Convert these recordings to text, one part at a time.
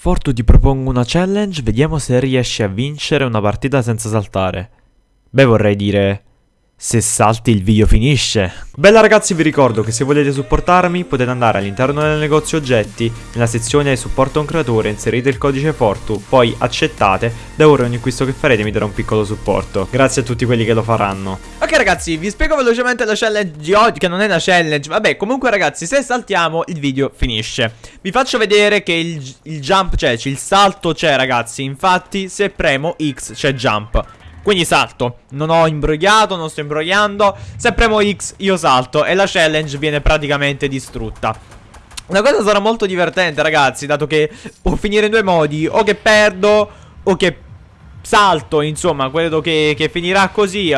Fortu ti propongo una challenge, vediamo se riesci a vincere una partita senza saltare. Beh, vorrei dire... Se salti il video finisce. Bella ragazzi vi ricordo che se volete supportarmi potete andare all'interno del negozio oggetti, nella sezione supporto un creatore, inserite il codice Fortu, poi accettate, da ora ogni acquisto che farete mi darà un piccolo supporto. Grazie a tutti quelli che lo faranno. Ok ragazzi vi spiego velocemente la challenge di oggi Che non è una challenge Vabbè comunque ragazzi se saltiamo il video finisce Vi faccio vedere che il, il jump c'è Il salto c'è ragazzi Infatti se premo X c'è jump quindi salto. Non ho imbrogliato, non sto imbrogliando. Se premo X io salto. E la challenge viene praticamente distrutta. Una cosa sarà molto divertente ragazzi Dato che può finire in due modi. O che perdo O che salto Insomma credo che, che finirà così.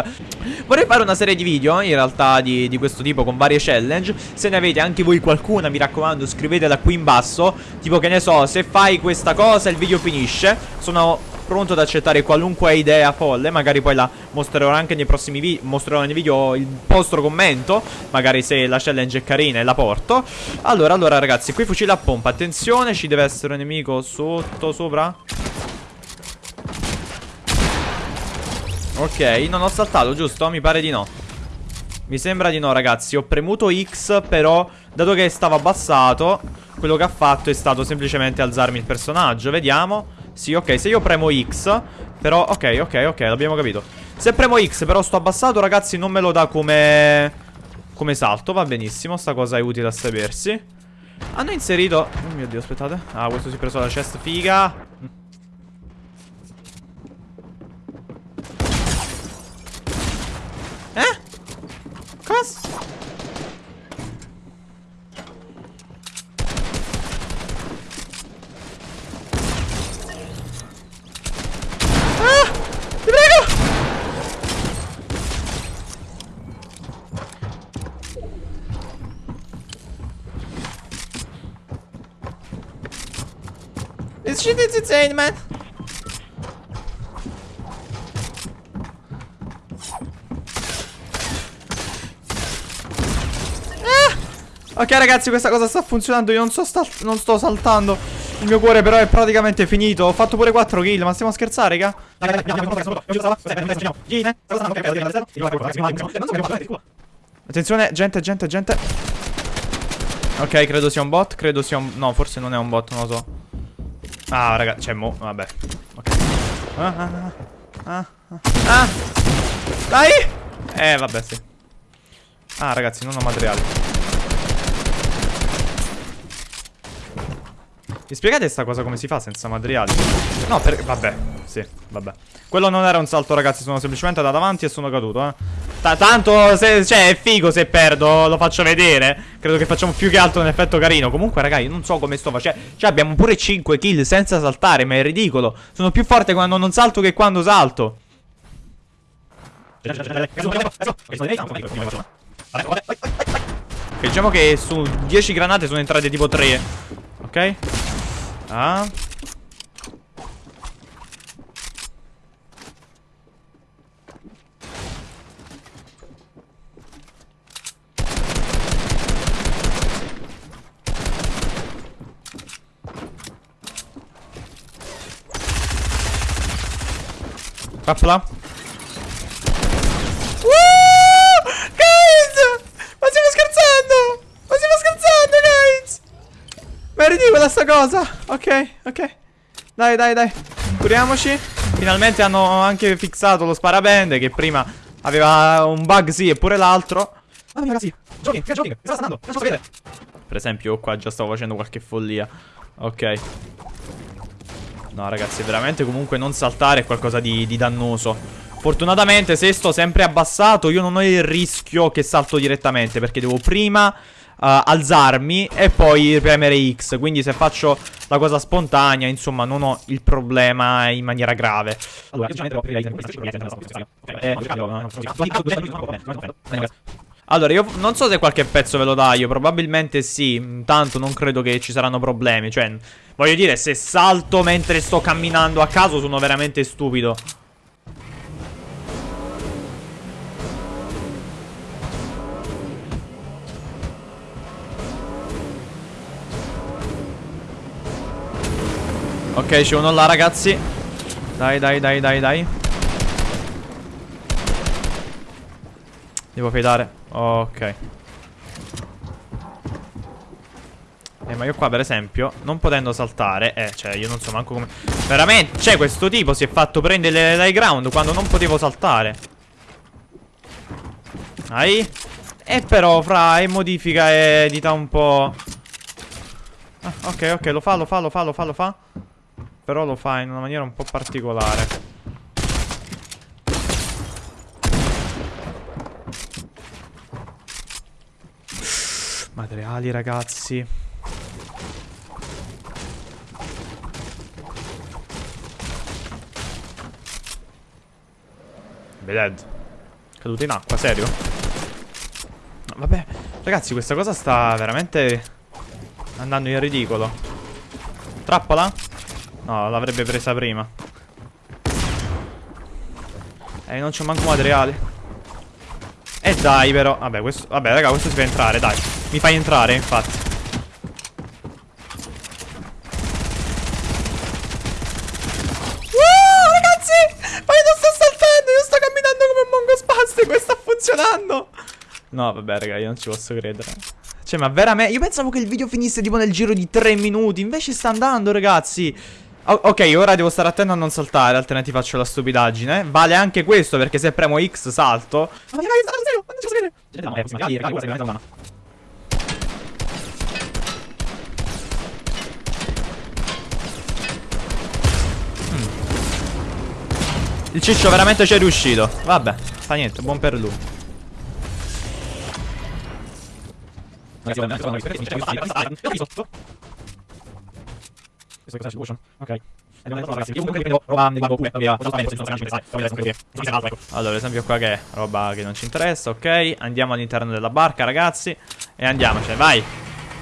Vorrei fare una serie di video in realtà di, di, questo tipo con varie challenge. Se ne avete anche voi qualcuna mi raccomando scrivetela qui in basso. Tipo che ne so se fai questa cosa il video finisce. Sono pronto ad accettare qualunque idea folle Magari poi la mostrerò anche nei prossimi video Mostrerò nei video il vostro commento Magari se la challenge è carina e la porto. Allora, allora ragazzi, qui fucile a pompa Attenzione, ci deve essere un nemico sotto, sopra. Ok, non ho saltato, giusto? Mi pare di no. Mi sembra di no, ragazzi. Ho premuto X, però Dato che stava abbassato Quello che ha fatto è stato semplicemente alzarmi il personaggio. Vediamo sì, ok, se io premo X Però, ok, ok, ok, l'abbiamo capito Se premo X però sto abbassato, ragazzi Non me lo dà come... Come salto, va benissimo Sta cosa è utile a sapersi Hanno inserito... Oh mio Dio, aspettate Ah, questo si è preso la chest, figa Eh? Cosa? This shit is insane, man. Ok ragazzi questa cosa sta funzionando Io non, so non sto saltando. Il mio cuore però è praticamente finito. Ho fatto pure 4 kill Ma stiamo a scherzare raga Attenzione gente gente gente. Ok credo sia un bot Credo sia un... No forse non è un bot Non lo so Ah, raga, c'è mo, vabbè. Ok. Ah, ah, ah, ah, ah. Dai! Eh, vabbè, sì. Ah, ragazzi, non ho materiali. Mi spiegate sta cosa come si fa senza materiali? No, per... Vabbè, sì, vabbè. Quello non era un salto, ragazzi, sono semplicemente andato avanti e sono caduto, eh. T tanto, se, cioè, è figo se perdo, lo faccio vedere. Credo che facciamo più che altro un effetto carino. Comunque, ragazzi, non so come sto facendo. Cioè, abbiamo pure 5 kill senza saltare, ma è ridicolo. Sono più forte quando non salto che quando salto. diciamo che su 10 granate sono entrate tipo 3. Ok? Ah. Capsula. Uh! Guys! Ma stiamo scherzando! Ma stiamo scherzando, guys! Ma è ridicola sta cosa! Ok, ok. Dai, dai, dai. Curiamoci. Finalmente hanno anche fissato lo sparabende che prima aveva un bug, sì, e pure l'altro. Ah, ragazzi. Jogging, che jogging. Sta andando. Non so vedere. Per esempio, qua già stavo facendo qualche follia. Ok. No ragazzi veramente comunque non saltare è qualcosa di, di dannoso Fortunatamente se sto sempre abbassato io non ho il rischio che salto direttamente Perché devo prima alzarmi e poi premere X Quindi se faccio la cosa spontanea insomma non ho il problema in maniera grave Allora, allora, io non so se qualche pezzo ve lo taglio, probabilmente sì, tanto non credo che ci saranno problemi, cioè, voglio dire, se salto mentre sto camminando a caso sono veramente stupido. Ok, c'è uno là, ragazzi. Dai, dai, dai, dai, dai. Devo fidare. Ok. Eh, ma io qua, per esempio, non potendo saltare... Eh, cioè, io non so manco come... Veramente, cioè, questo tipo si è fatto prendere l'high ground quando non potevo saltare. Dai. E però, fra, e modifica edita un po'... Ah, ok, ok, lo fa, lo fa, lo fa, lo fa, lo fa. Però lo fa in una maniera un po' particolare. Materiali, ragazzi. Dead. Caduto in acqua, serio? No, vabbè, ragazzi, questa cosa sta veramente andando in ridicolo. Trappola? No, l'avrebbe presa prima. Eh, non c'è manco materiale. E eh, dai, però. Vabbè, questo. Vabbè, raga, questo si fa entrare, dai. Mi fai entrare, infatti. funzionando No vabbè raga io non ci posso credere Cioè ma veramente Io pensavo che il video finisse tipo nel giro di 3 minuti Invece sta andando ragazzi o Ok ora devo stare attento a non saltare Altrimenti faccio la stupidaggine. Vale anche questo perché se premo X salto. Credere Il ciccio veramente ci è riuscito. Vabbè, fa niente, buon per lui Allora, esempio qua che è roba che non ci interessa, ok Andiamo all'interno della barca, ragazzi E andiamocene, vai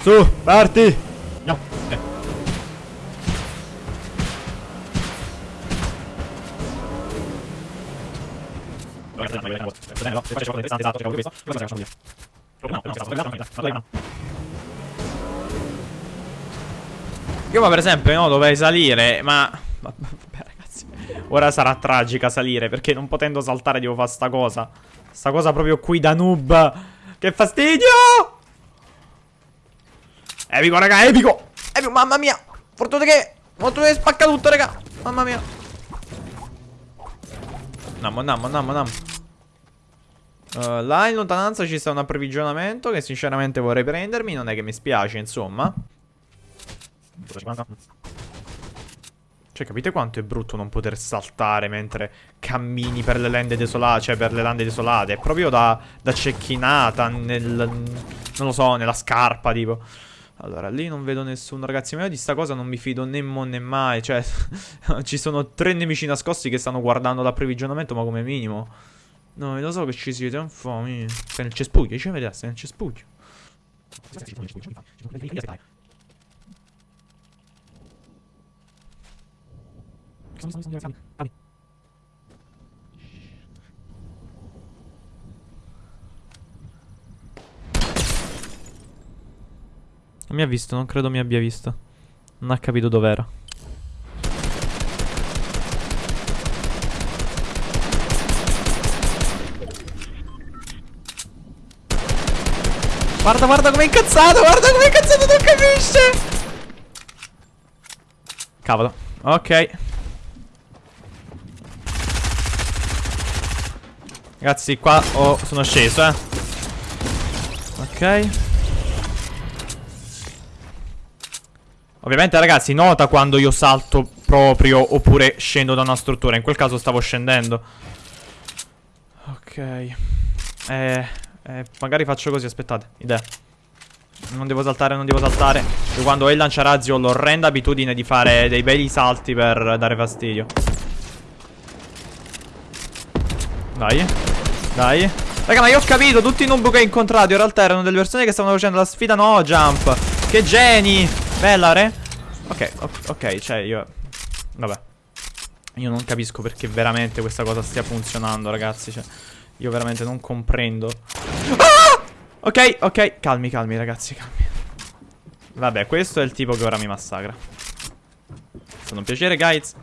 Su, parti Andiamo io ma per esempio no, dovrei salire, ma... Vabbè ragazzi, ora sarà tragica salire perché non potendo saltare devo fare sta cosa. Sta cosa proprio qui da noob. Che fastidio! Epico raga, epico! Epico, mamma mia! Fortuna che... Fortuna che spacca tutto raga! Mamma mia! Nammo, nammo, nammo, nammo. Uh, là in lontananza ci sta un approvvigionamento che sinceramente vorrei prendermi, non è che mi spiace, insomma. Cioè, capite quanto è brutto non poter saltare mentre cammini per le lande desolate, cioè per le lande desolate? È proprio da, da cecchinata nel... non lo so, nella scarpa, tipo. Allora, lì non vedo nessuno, ragazzi, ma io di sta cosa non mi fido né mo né mai, cioè... ci sono tre nemici nascosti che stanno guardando l'approvvigionamento, ma come minimo. No, lo so che ci siete, un po'. Stai nel cespuglio, ci vedi, stai nel cespuglio. Non mi ha visto, non credo mi abbia visto. Non ha capito dov'era. Guarda, guarda come è incazzato, guarda come è incazzato, non capisce. Cavolo. Ok. Ragazzi, qua oh, sono sceso, eh. Ok. Ovviamente, ragazzi, nota quando io salto proprio oppure scendo da una struttura. In quel caso stavo scendendo. Ok. Eh... Eh, magari faccio così, aspettate, idea. Non devo saltare, non devo saltare. Io quando ho il lanciarazzi ho l'orrenda abitudine di fare dei belli salti per dare fastidio. Dai. Dai. Raga, ma io ho capito, tutti i noob che ho incontrato in realtà erano delle persone che stavano facendo la sfida no jump. Che geni. Bella, re. Ok, ok, cioè io... Vabbè. Io non capisco perché veramente questa cosa stia funzionando, ragazzi, cioè... Io veramente non comprendo. Ah! Ok, ok. Calmi, calmi, ragazzi, calmi. Vabbè, questo è il tipo che ora mi massacra. Sono un piacere, guys.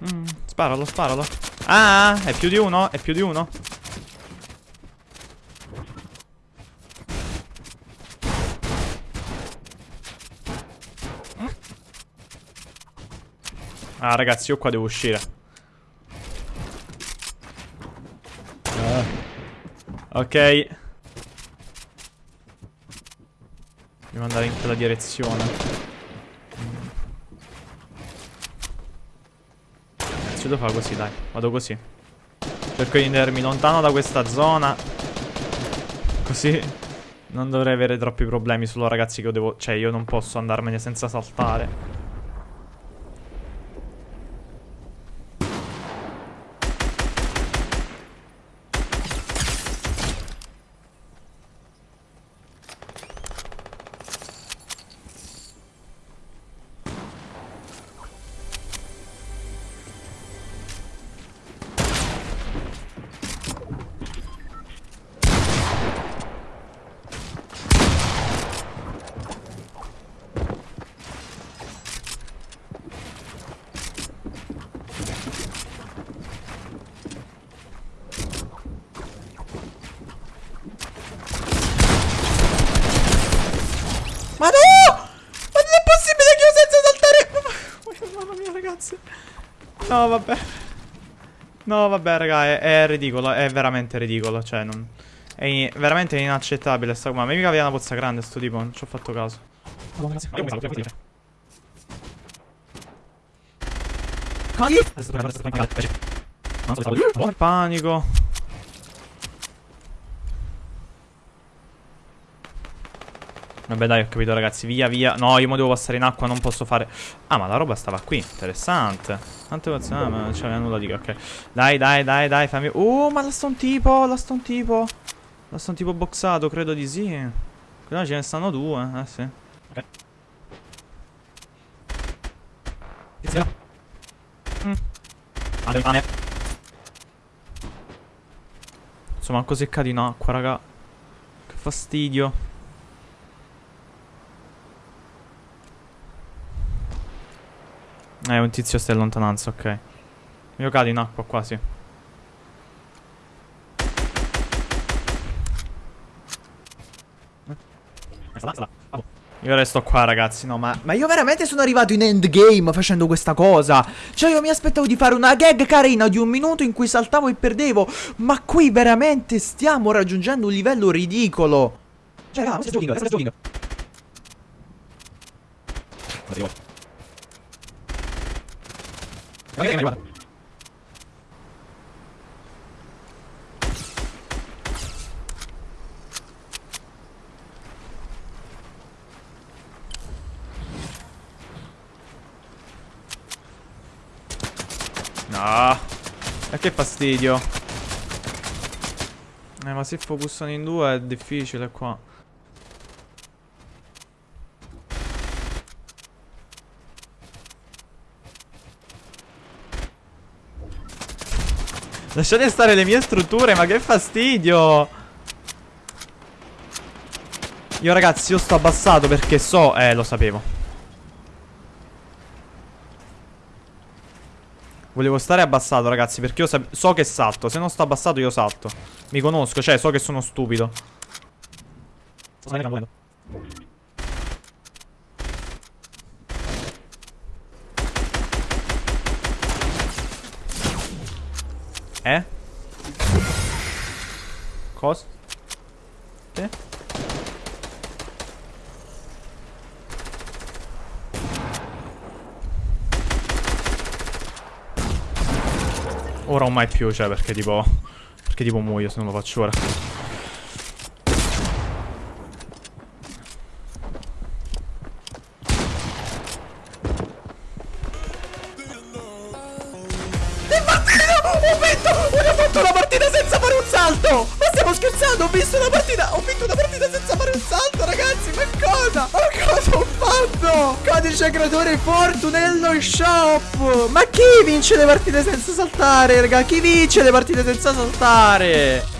Mm, sparalo, sparalo. Ah, è più di uno? È più di uno? Ah, ragazzi, io qua devo uscire. Ah. Ok. Devo andare in quella direzione. Devo fare così, dai. Vado così. Cerco di tenermi lontano da questa zona. Così non dovrei avere troppi problemi. Solo ragazzi che io devo... Cioè, io non posso andarmene senza saltare. Ma no! Ma non è possibile che io senza saltare... Mamma mia, ragazzi. No, vabbè. No, vabbè, raga, è, è ridicolo. È veramente ridicolo. Cioè, non... È in- veramente inaccettabile sta qua. Ma mica aveva una pozza grande sto tipo. Non ci ho fatto caso. Panico. Vabbè dai ho capito ragazzi. Via via. No io mo devo passare in acqua Non posso fare. Ah ma la roba stava qui. Interessante. Tante cose Ah ma non c'aveva nulla di Ok. Dai dai dai dai fammi Oh ma là sta un tipo Là sta un tipo. Là sta un tipo boxato Credo di sì. No ce ne stanno due Eh sì. Ok mm. Insomma così cadi in acqua raga. Che fastidio Eh, un tizio sta in lontananza, ok. Io cado in acqua quasi. Io resto qua ragazzi, no ma... Ma io veramente sono arrivato in endgame facendo questa cosa Cioè io mi aspettavo di fare una gag carina di un minuto in cui saltavo e perdevo Ma qui veramente stiamo raggiungendo un livello ridicolo Cioè raga, questo è questo è giochino No. E che fastidio. Eh, ma se focussano in due è difficile qua. Lasciate stare le mie strutture, ma che fastidio. Io ragazzi, io sto abbassato perché so... Eh, lo sapevo. Volevo stare abbassato, ragazzi, perché io so che salto. Se non sto abbassato, io salto. Mi conosco, cioè, so che sono stupido. Sto Eh? Cosa? Sì? Ora o mai più, cioè, perché tipo... Perché tipo muoio se non lo faccio ora. stiamo scherzando Ho visto una partita Ho vinto una partita senza fare un salto ragazzi Ma cosa? Ma cosa ho fatto? Codice creatore Fortune nello shop Ma chi vince le partite senza saltare raga? Chi vince le partite senza saltare?